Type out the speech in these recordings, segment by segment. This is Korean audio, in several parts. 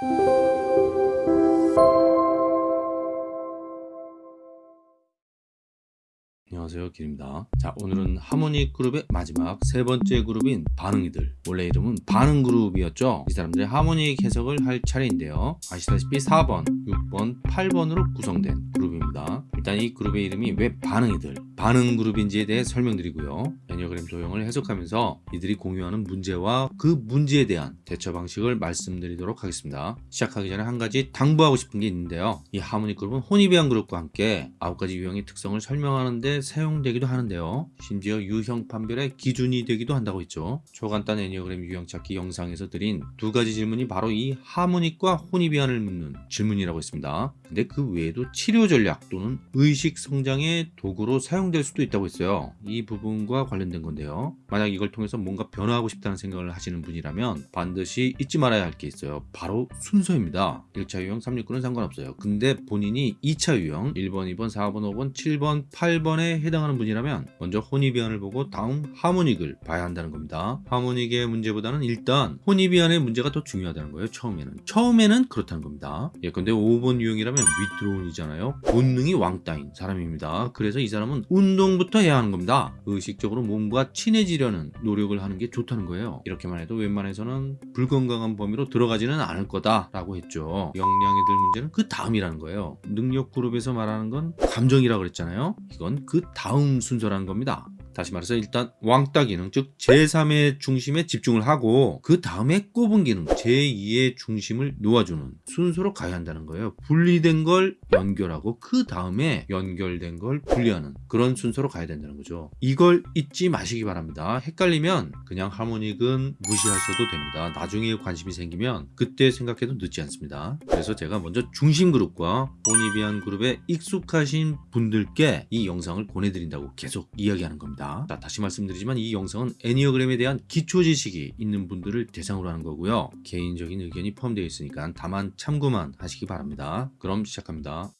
Música 안녕하세요. 길입니다. 자 오늘은 하모니 그룹의 마지막 세 번째 그룹인 반응이들. 원래 이름은 반응 그룹이었죠? 이 사람들의 하모닉 해석을 할 차례인데요. 아시다시피 4번 6번 8번으로 구성된 그룹입니다. 일단 이 그룹의 이름이 왜 반응이들 반응 그룹인지에 대해 설명드리고요. 애니어그램 도형을 해석하면서 이들이 공유하는 문제와 그 문제에 대한 대처 방식을 말씀드리도록 하겠습니다. 시작하기 전에 한 가지 당부하고 싶은 게 있는데요. 이 하모닉 그룹은 혼입이한 그룹과 함께 9가지 유형의 특성을 설명하는데 사용되기도 하는데요. 심지어 유형 판별의 기준이 되기도 한다고 했죠. 초간단 애니어그램 유형 찾기 영상에서 드린 두 가지 질문이 바로 이 하모닉과 혼입이안을 묻는 질문이라고 했습니다. 근데 그 외에도 치료 전략 또는 의식 성장의 도구로 사용될 수도 있다고 했어요. 이 부분과 관련된 건데요. 만약 이걸 통해서 뭔가 변화하고 싶다는 생각을 하시는 분이라면 반드시 잊지 말아야 할 게 있어요. 바로 순서입니다. 1차 유형 369는 상관없어요. 근데 본인이 2차 유형 1번, 2번, 4번, 5번, 7번, 8번에 해당하는 분이라면 먼저 혼입이안을 보고 다음 하모닉을 봐야 한다는 겁니다. 하모닉의 문제보다는 일단 혼입이안의 문제가 더 중요하다는 거예요. 처음에는. 처음에는 그렇다는 겁니다. 예컨대 5번 유형이라면 위트론이잖아요. 본능이 왕따인 사람입니다. 그래서 이 사람은 운동부터 해야 하는 겁니다. 의식적으로 몸과 친해지려는 노력을 하는 게 좋다는 거예요. 이렇게만 해도 웬만해서는 불건강한 범위로 들어가지는 않을 거다 라고 했죠. 역량이 들 문제는 그 다음이라는 거예요. 능력 그룹에서 말하는 건 감정이라고 그랬잖아요. 이건 그 다음 순서라는 겁니다. 다시 말해서 일단 왕따 기능 즉 제3의 중심에 집중을 하고 그 다음에 꼽은 기능 제2의 중심을 놓아주는 순서로 가야 한다는 거예요. 분리된 걸 연결하고 그 다음에 연결된 걸 분리하는 그런 순서로 가야 된다는 거죠. 이걸 잊지 마시기 바랍니다. 헷갈리면 그냥 하모닉은 무시하셔도 됩니다. 나중에 관심이 생기면 그때 생각해도 늦지 않습니다. 그래서 제가 먼저 중심 그룹과 보니비안 그룹에 익숙하신 분들께 이 영상을 보내드린다고 계속 이야기하는 겁니다 있습니다. 자, 다시 말씀드리지만 이 영상은 애니어그램에 대한 기초 지식이 있는 분들을 대상으로 하는 거고요. 개인적인 의견이 포함되어 있으니까 다만 참고만 하시기 바랍니다. 그럼 시작합니다.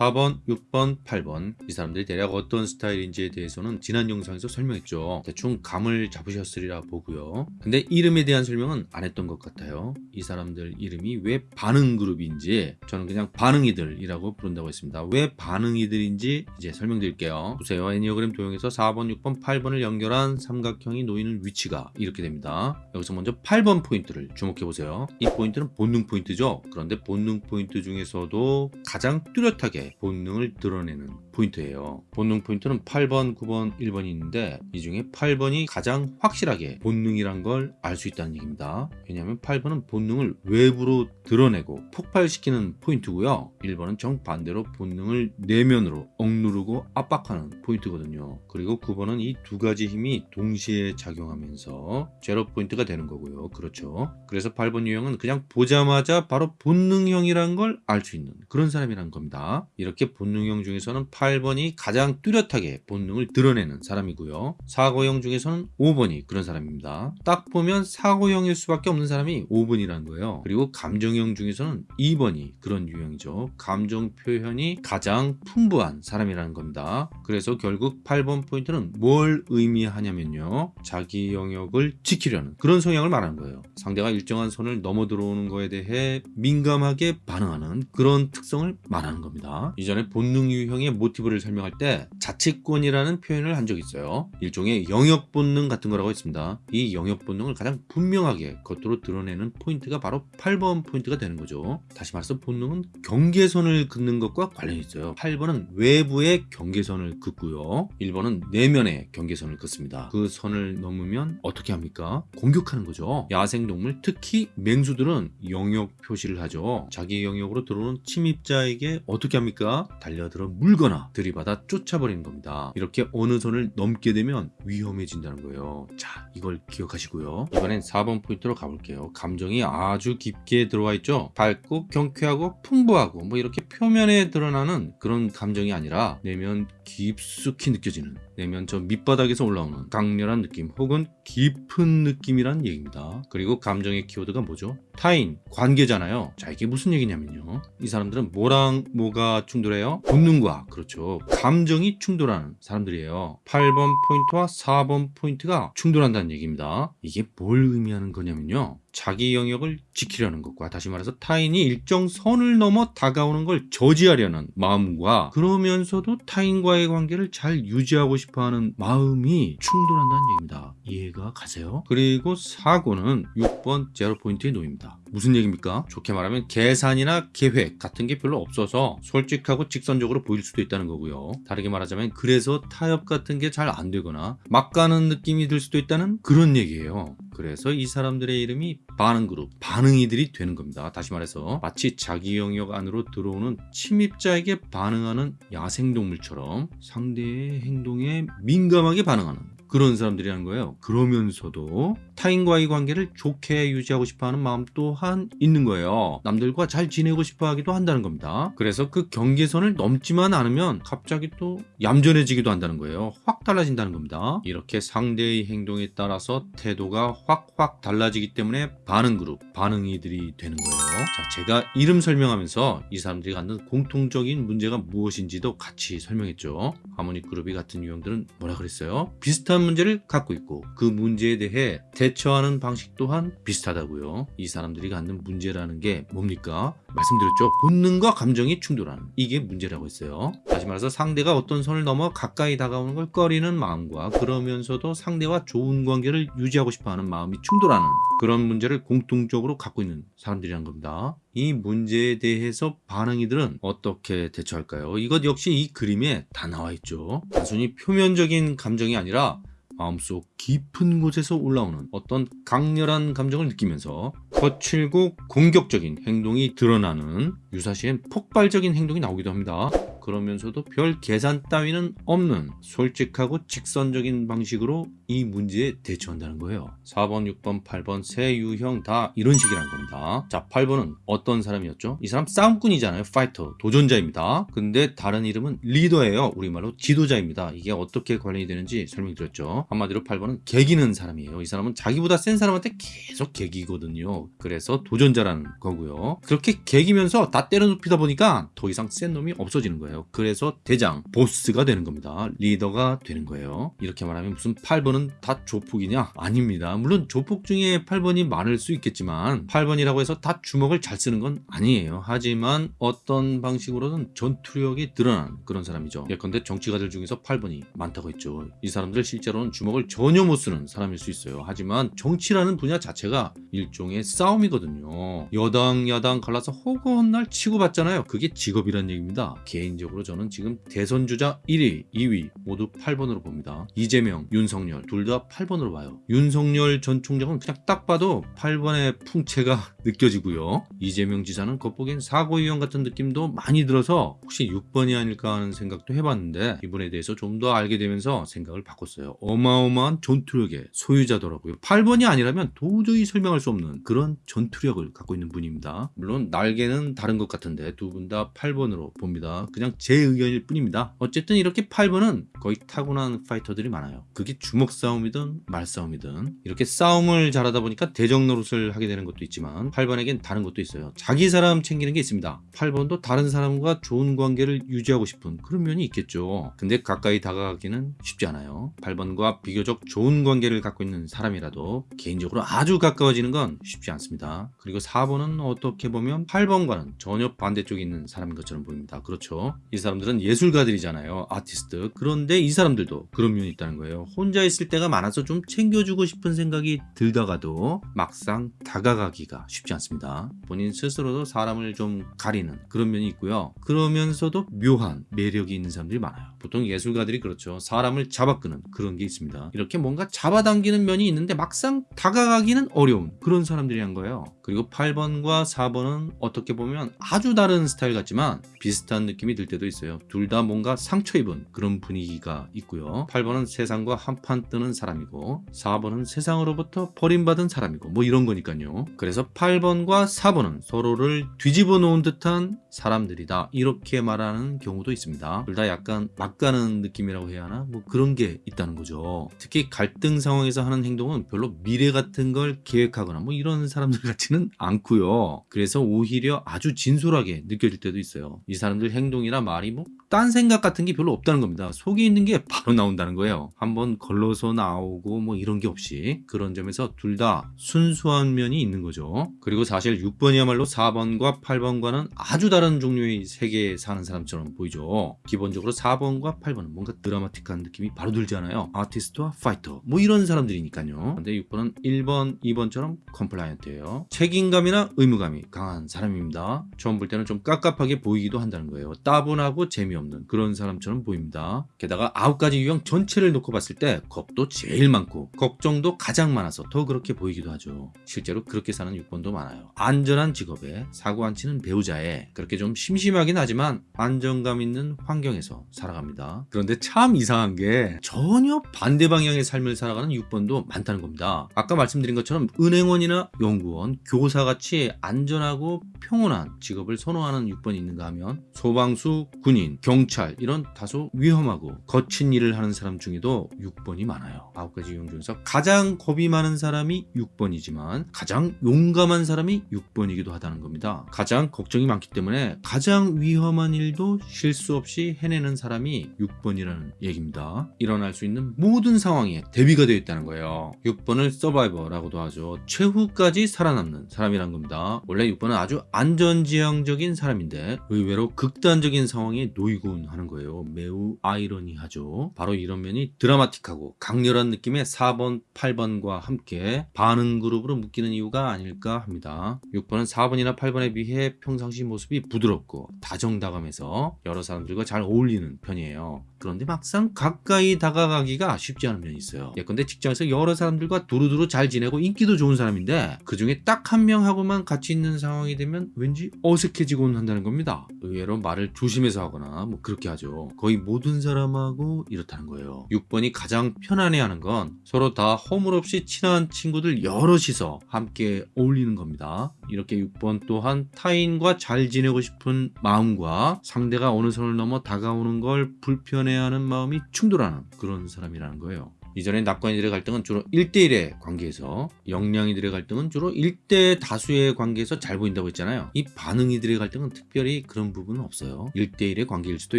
4번, 6번, 8번. 이 사람들이 대략 어떤 스타일인지에 대해서는 지난 영상에서 설명했죠. 대충 감을 잡으셨으리라 보고요. 근데 이름에 대한 설명은 안 했던 것 같아요. 이 사람들 이름이 왜 반응 그룹인지 저는 그냥 반응이들이라고 부른다고 했습니다. 왜 반응이들인지 이제 설명드릴게요. 보세요. 애니어그램 도형에서 4번, 6번, 8번을 연결한 삼각형이 놓이는 위치가 이렇게 됩니다. 여기서 먼저 8번 포인트를 주목해 보세요. 이 포인트는 본능 포인트죠. 그런데 본능 포인트 중에서도 가장 뚜렷하게 본능을 드러내는 포인트예요. 본능 포인트는 8번 9번 1번이 있는데 이 중에 8번이 가장 확실하게 본능이란 걸 알 수 있다는 얘기입니다. 왜냐하면 8번은 본능을 외부로 드러내고 폭발시키는 포인트고요. 1번은 정반대로 본능을 내면으로 억누르고 압박하는 포인트거든요. 그리고 9번은 이 두 가지 힘이 동시에 작용하면서 제로 포인트가 되는 거고요. 그렇죠? 그래서 8번 유형은 그냥 보자마자 바로 본능형이란 걸 알 수 있는 그런 사람이란 겁니다 이렇게 본능형 중에서는 8번이 가장 뚜렷하게 본능을 드러내는 사람이고요. 사고형 중에서는 5번이 그런 사람입니다. 딱 보면 사고형일 수밖에 없는 사람이 5번이라는 거예요. 그리고 감정형 중에서는 2번이 그런 유형이죠. 감정 표현이 가장 풍부한 사람이라는 겁니다. 그래서 결국 8번 포인트는 뭘 의미하냐면요. 자기 영역을 지키려는 그런 성향을 말하는 거예요. 상대가 일정한 선을 넘어 들어오는 거에 대해 민감하게 반응하는 그런 특성을 말하는 겁니다. 이전에 본능 유형의 모티브를 설명할 때 자치권이라는 표현을 한 적이 있어요. 일종의 영역 본능 같은 거라고 했습니다. 이 영역 본능을 가장 분명하게 겉으로 드러내는 포인트가 바로 8번 포인트가 되는 거죠. 다시 말해서 본능은 경계선을 긋는 것과 관련이 있어요. 8번은 외부의 경계선을 긋고요. 1번은 내면의 경계선을 긋습니다. 그 선을 넘으면 어떻게 합니까? 공격하는 거죠. 야생동물 특히 맹수들은 영역 표시를 하죠. 자기 영역으로 들어오는 침입자에게 어떻게 합니까 보니까 달려들어 물거나 들이받아 쫓아버리는 겁니다. 이렇게 어느 선을 넘게 되면 위험해진다는 거예요. 자 이걸 기억하시고요. 이번엔 4번 포인트로 가볼게요. 감정이 아주 깊게 들어와 있죠. 밝고 경쾌하고 풍부하고 뭐 이렇게 표면에 드러나는 그런 감정이 아니라 내면 깊숙이 느껴지는 내면 저 밑바닥에서 올라오는 강렬한 느낌 혹은 깊은 느낌이란 얘기입니다. 그리고 감정의 키워드가 뭐죠? 타인, 관계잖아요. 자, 이게 무슨 얘기냐면요. 이 사람들은 뭐랑 뭐가 충돌해요? 본능과, 그렇죠. 감정이 충돌하는 사람들이에요. 8번 포인트와 4번 포인트가 충돌한다는 얘기입니다. 이게 뭘 의미하는 거냐면요. 자기 영역을 지키려는 것과 다시 말해서 타인이 일정 선을 넘어 다가오는 걸 저지하려는 마음과 그러면서도 타인과의 관계를 잘 유지하고 싶어하는 마음이 충돌한다는 얘기입니다. 이해가 가세요? 그리고 사고는 6번 제로 포인트에 놓입니다. 무슨 얘기입니까? 좋게 말하면 계산이나 계획 같은 게 별로 없어서 솔직하고 직선적으로 보일 수도 있다는 거고요. 다르게 말하자면 그래서 타협 같은 게 잘 안 되거나 막 가는 느낌이 들 수도 있다는 그런 얘기예요. 그래서 이 사람들의 이름이 반응 그룹, 반응이들이 되는 겁니다. 다시 말해서 마치 자기 영역 안으로 들어오는 침입자에게 반응하는 야생동물처럼 상대의 행동에 민감하게 반응하는 그런 사람들이라는 거예요. 그러면서도 타인과의 관계를 좋게 유지하고 싶어하는 마음 또한 있는 거예요. 남들과 잘 지내고 싶어 하기도 한다는 겁니다. 그래서 그 경계선을 넘지만 않으면 갑자기 또 얌전해지기도 한다는 거예요. 확 달라진다는 겁니다. 이렇게 상대의 행동에 따라서 태도가 확확 달라지기 때문에 반응 그룹, 반응이들이 되는 거예요. 자, 제가 이름 설명하면서 이 사람들이 갖는 공통적인 문제가 무엇인지도 같이 설명했죠. 하모닉 그룹이 같은 유형들은 뭐라 그랬어요? 비슷한 문제를 갖고 있고 그 문제에 대해 대처하는 방식 또한 비슷하다고요. 이 사람들이 갖는 문제라는 게 뭡니까? 말씀드렸죠. 본능과 감정이 충돌하는 이게 문제라고 했어요. 다시 말해서 상대가 어떤 선을 넘어 가까이 다가오는 걸 꺼리는 마음과 그러면서도 상대와 좋은 관계를 유지하고 싶어하는 마음이 충돌하는 그런 문제를 공통적으로 갖고 있는 사람들이란 겁니다. 이 문제에 대해서 반응이들은 어떻게 대처할까요? 이것 역시 이 그림에 다 나와 있죠. 단순히 표면적인 감정이 아니라 마음속 깊은 곳에서 올라오는 어떤 강렬한 감정을 느끼면서 거칠고 공격적인 행동이 드러나는 유사시엔 폭발적인 행동이 나오기도 합니다. 그러면서도 별 계산 따위는 없는 솔직하고 직선적인 방식으로 이 문제에 대처한다는 거예요. 4번, 6번, 8번 세 유형 다 이런 식이라는 겁니다. 자, 8번은 어떤 사람이었죠? 이 사람 싸움꾼이잖아요. 파이터, 도전자입니다. 근데 다른 이름은 리더예요. 우리말로 지도자입니다. 이게 어떻게 관련이 되는지 설명드렸죠. 한마디로 8번은 개기는 사람이에요. 이 사람은 자기보다 센 사람한테 계속 개기거든요. 그래서 도전자라는 거고요. 그렇게 개기면서 다 때려 눕히다 보니까 더 이상 센 놈이 없어지는 거예요. 그래서 대장, 보스가 되는 겁니다. 리더가 되는 거예요. 이렇게 말하면 무슨 8번은 다 조폭이냐? 아닙니다. 물론 조폭 중에 8번이 많을 수 있겠지만 8번이라고 해서 다 주먹을 잘 쓰는 건 아니에요. 하지만 어떤 방식으로든 전투력이 드러나는 그런 사람이죠. 예컨대 정치가들 중에서 8번이 많다고 했죠. 이 사람들 실제로는 주먹을 전혀 못 쓰는 사람일 수 있어요. 하지만 정치라는 분야 자체가 일종의 싸움이거든요. 여당, 야당 갈라서 허구한 날 치고받잖아요. 그게 직업이란 얘기입니다. 개인 적으로 저는 지금 대선 주자 1위, 2위 모두 8번으로 봅니다. 이재명, 윤석열 둘 다 8번으로 봐요. 윤석열 전 총장은 그냥 딱 봐도 8번의 풍채가 느껴지고요. 이재명 지사는 겉보기엔 사고 유형 같은 느낌도 많이 들어서 혹시 6번이 아닐까 하는 생각도 해봤는데 이분에 대해서 좀 더 알게 되면서 생각을 바꿨어요. 어마어마한 전투력의 소유자더라고요. 8번이 아니라면 도저히 설명할 수 없는 그런 전투력을 갖고 있는 분입니다. 물론 날개는 다른 것 같은데 두 분 다 8번으로 봅니다. 그냥 제 의견일 뿐입니다. 어쨌든 이렇게 8번은 거의 타고난 파이터들이 많아요. 그게 주먹 싸움이든 말 싸움이든 이렇게 싸움을 잘하다 보니까 대적 노릇을 하게 되는 것도 있지만 8번에겐 다른 것도 있어요. 자기 사람 챙기는 게 있습니다. 8번도 다른 사람과 좋은 관계를 유지하고 싶은 그런 면이 있겠죠. 근데 가까이 다가가기는 쉽지 않아요. 8번과 비교적 좋은 관계를 갖고 있는 사람이라도 개인적으로 아주 가까워지는 건 쉽지 않습니다. 그리고 4번은 어떻게 보면 8번과는 전혀 반대쪽에 있는 사람인 것처럼 보입니다. 그렇죠. 이 사람들은 예술가들이잖아요. 아티스트. 그런데 이 사람들도 그런 면이 있다는 거예요. 혼자 있을 때가 많아서 좀 챙겨주고 싶은 생각이 들다가도 막상 다가가기가 쉽지 않습니다. 본인 스스로도 사람을 좀 가리는 그런 면이 있고요. 그러면서도 묘한 매력이 있는 사람들이 많아요. 보통 예술가들이 그렇죠. 사람을 잡아끄는 그런 게 있습니다. 이렇게 뭔가 잡아당기는 면이 있는데 막상 다가가기는 어려운 그런 사람들이란 거예요. 그리고 8번과 4번은 어떻게 보면 아주 다른 스타일 같지만 비슷한 느낌이 들 때도 있어요. 둘 다 뭔가 상처 입은 그런 분위기가 있고요. 8번은 세상과 한판 떠는 사람이고 4번은 세상으로부터 버림받은 사람이고 뭐 이런 거니까요. 그래서 8번과 4번은 서로를 뒤집어 놓은 듯한 사람들이다 이렇게 말하는 경우도 있습니다. 둘 다 약간 막가는 느낌이라고 해야 하나 뭐 그런 게 있다는 거죠. 특히 갈등 상황에서 하는 행동은 별로 미래 같은 걸 계획하거나 뭐 이런 사람들 같지는 않고요. 그래서 오히려 아주 진솔하게 느껴질 때도 있어요. 이 사람들 행동이나 말이 뭐 딴 생각 같은 게 별로 없다는 겁니다. 속에 있는 게 바로 나온다는 거예요. 한번 걸러서 나오고 뭐 이런 게 없이 그런 점에서 둘 다 순수한 면이 있는 거죠. 그리고 사실 6번이야말로 4번과 8번과는 아주 다른 종류의 세계에 사는 사람처럼 보이죠. 기본적으로 4번과 8번은 뭔가 드라마틱한 느낌이 바로 들잖아요. 아티스트와 파이터 뭐 이런 사람들이니까요. 근데 6번은 1번, 2번처럼 compliant예요. 책임감이나 의무감이 강한 사람입니다. 처음 볼 때는 좀 깝깝하게 보이기도 한다는 거예요. 따분 하고 재미없는 그런 사람처럼 보입니다. 게다가 아홉 가지 유형 전체를 놓고 봤을 때 겁도 제일 많고 걱정도 가장 많아서 더 그렇게 보이기도 하죠. 실제로 그렇게 사는 6번도 많아요. 안전한 직업에 사고 안 치는 배우자에 그렇게 좀 심심하긴 하지만 안정감 있는 환경에서 살아갑니다. 그런데 참 이상한 게 전혀 반대 방향의 삶을 살아가는 6번도 많다는 겁니다. 아까 말씀드린 것처럼 은행원이나 연구원, 교사같이 안전하고 평온한 직업을 선호하는 6번이 있는가 하면 소방수, 군인, 경찰 이런 다소 위험하고 거친 일을 하는 사람 중에도 6번이 많아요. 아홉 가지 유형 중에서 가장 겁이 많은 사람이 6번이지만 가장 용감한 사람이 6번이기도 하다는 겁니다. 가장 걱정이 많기 때문에 가장 위험한 일도 실수 없이 해내는 사람이 6번이라는 얘기입니다. 일어날 수 있는 모든 상황에 대비가 되어 있다는 거예요. 6번을 서바이버라고도 하죠. 최후까지 살아남는 사람이란 겁니다. 원래 6번은 아주 안전지향적인 사람인데 의외로 극단적인 상황에 놓이곤 하는 거예요. 매우 아이러니하죠. 바로 이런 면이 드라마틱하고 강렬한 느낌의 4번, 8번과 함께 반응 그룹으로 묶이는 이유가 아닐까 합니다. 6번은 4번이나 8번에 비해 평상시 모습이 부드럽고 다정다감해서 여러 사람들과 잘 어울리는 편이에요. 그런데 막상 가까이 다가가기가 쉽지 않은 면이 있어요. 예컨대 직장에서 여러 사람들과 두루두루 잘 지내고 인기도 좋은 사람인데 그 중에 딱 한 명하고만 같이 있는 상황이 되면 왠지 어색해지곤 한다는 겁니다. 의외로 말을 조심 해서 하거나 뭐 그렇게 하죠. 거의 모든 사람하고 이렇다는 거예요. 6번이 가장 편안해하는 건 서로 다 허물 없이 친한 친구들 여럿이서 함께 어울리는 겁니다. 이렇게 6번 또한 타인과 잘 지내고 싶은 마음과 상대가 어느 선을 넘어 다가오는 걸 불편해하는 마음이 충돌하는 그런 사람이라는 거예요. 이전에 낙관이들의 갈등은 주로 1대1의 관계에서 영량이들의 갈등은 주로 1대 다수의 관계에서 잘 보인다고 했잖아요. 이 반응이들의 갈등은 특별히 그런 부분은 없어요. 1대1의 관계일 수도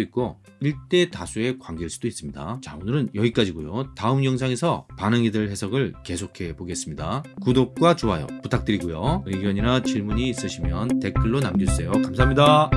있고 1대 다수의 관계일 수도 있습니다. 자 오늘은 여기까지고요. 다음 영상에서 반응이들 해석을 계속해 보겠습니다. 구독과 좋아요 부탁드리고요. 의견이나 질문이 있으시면 댓글로 남겨주세요. 감사합니다.